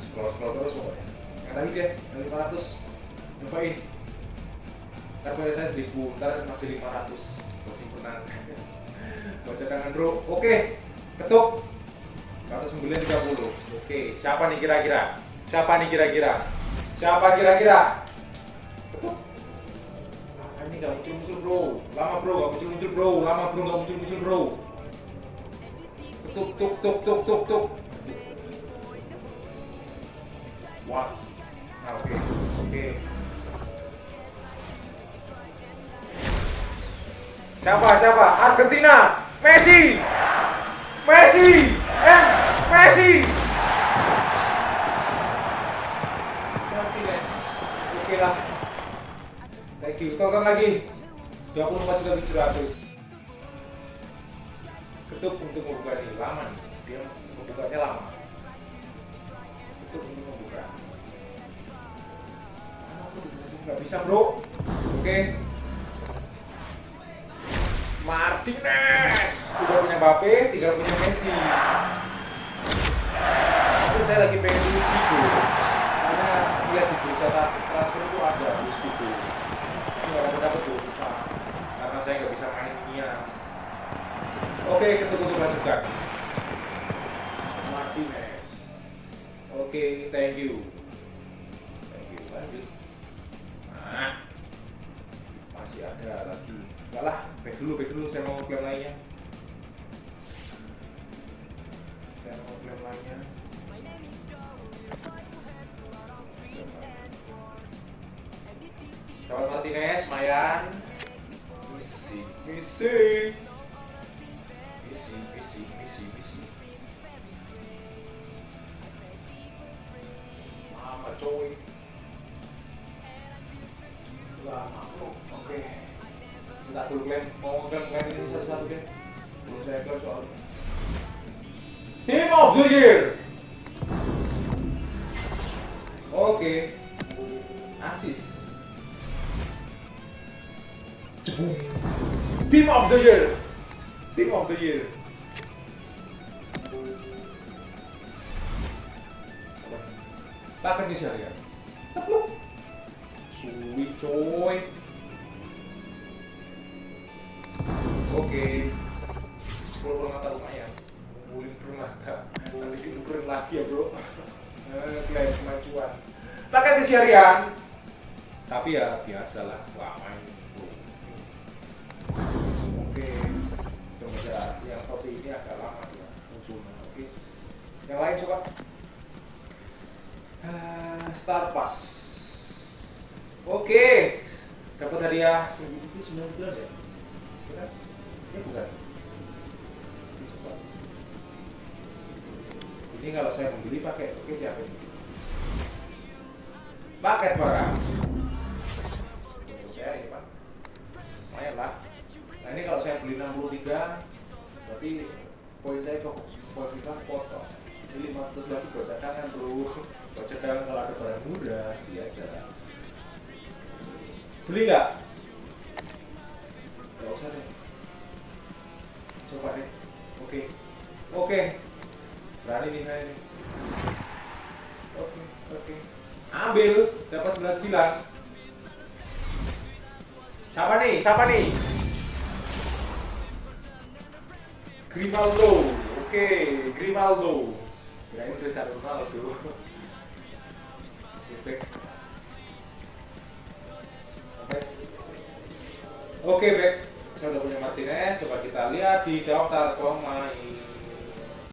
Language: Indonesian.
scroll scroll terus pokoknya. Yang tadi dia yang 500 nyobain. Bayar saya 1000 ntar masih 500 buat simpenan. Buat cadangan bro. Oke ketuk. 130 oke siapa nih kira-kira? Siapa nih kira-kira? Siapa kira-kira? Ketuk. Ah, ini nggak muncul-muncul bro. Lama bro. Nggak muncul-muncul bro. Lama bro. Nggak muncul-muncul bro. Tuk tuk tuk tuk tuk tuk wah. Nah, oke. Oke. Siapa siapa? Argentina. Messi. Messi. Eh Messi. Martinez. Oke lah. Thank you. Tonton lagi. 24 juta 700 ketuk untuk membuka ini lama nih dia membukanya lama nggak bisa bro oke Martinez tidak punya Mbappe tidak punya Messi tapi saya lagi pengen Luis Figo karena lihat di bursa transfer itu ada Luis Figo tapi nggak dapat dapat tuh susah karena saya nggak bisa main Mia Oke, ketuk untuk lanjutkan. Martinez. Oke, thank you. Thank you. Lanjut. Lagi. Enggak lah, back dulu, back dulu. Saya mau klaim lainnya. Saya mau klaim lainnya. Kawan Martinez, Mayan. Misi, misi. Misi, misi, misi, misi. Lama coy. Lama bro. Oke. Kita dulu klaim. Mau klaim klaim ini satu-satu deh. Belum saya klaim soalnya. Team of the Year. Oke. Asis. Jebung. Team of the Year. Team of the Year. Bahkan di sini ya. Tepluk. Suwi coy. Oke. 10 per mata lumayan. Ngumpulin per mata. Nanti ditukerin lagi ya bro. Eh, Klaim kemajuan. Pakai misi harian. Tapi ya biasa lah. Wah main bro. Oke. Semoga yang kopi ini agak lama ya munculnya. Oke. Yang lain coba. Ah, Star Pass. Oke. Dapat hadiah sembilan sembilan ya? Bukan? Ini kalau saya membeli pakai oke siapa ini? Paket barang. Saya ini pak. Lumayan lah. Nah ini kalau saya beli 63 berarti poin saya ke poin kita potong. Ini 500 lagi buat cadangan bro. Buat cadangan kalau ada barang murah biasa. Beli nggak? Nggak usah deh. Coba deh. Oke. Oke. Berani nih saya nih. Oke, oke. Ambil dapat 99. Siapa nih? Siapa nih? Grimaldo. Oke, Grimaldo. Kirain Cristiano Ronaldo. Back. Oke. Oke, back. Saya udah punya Martinez. Coba kita lihat di daftar pemain.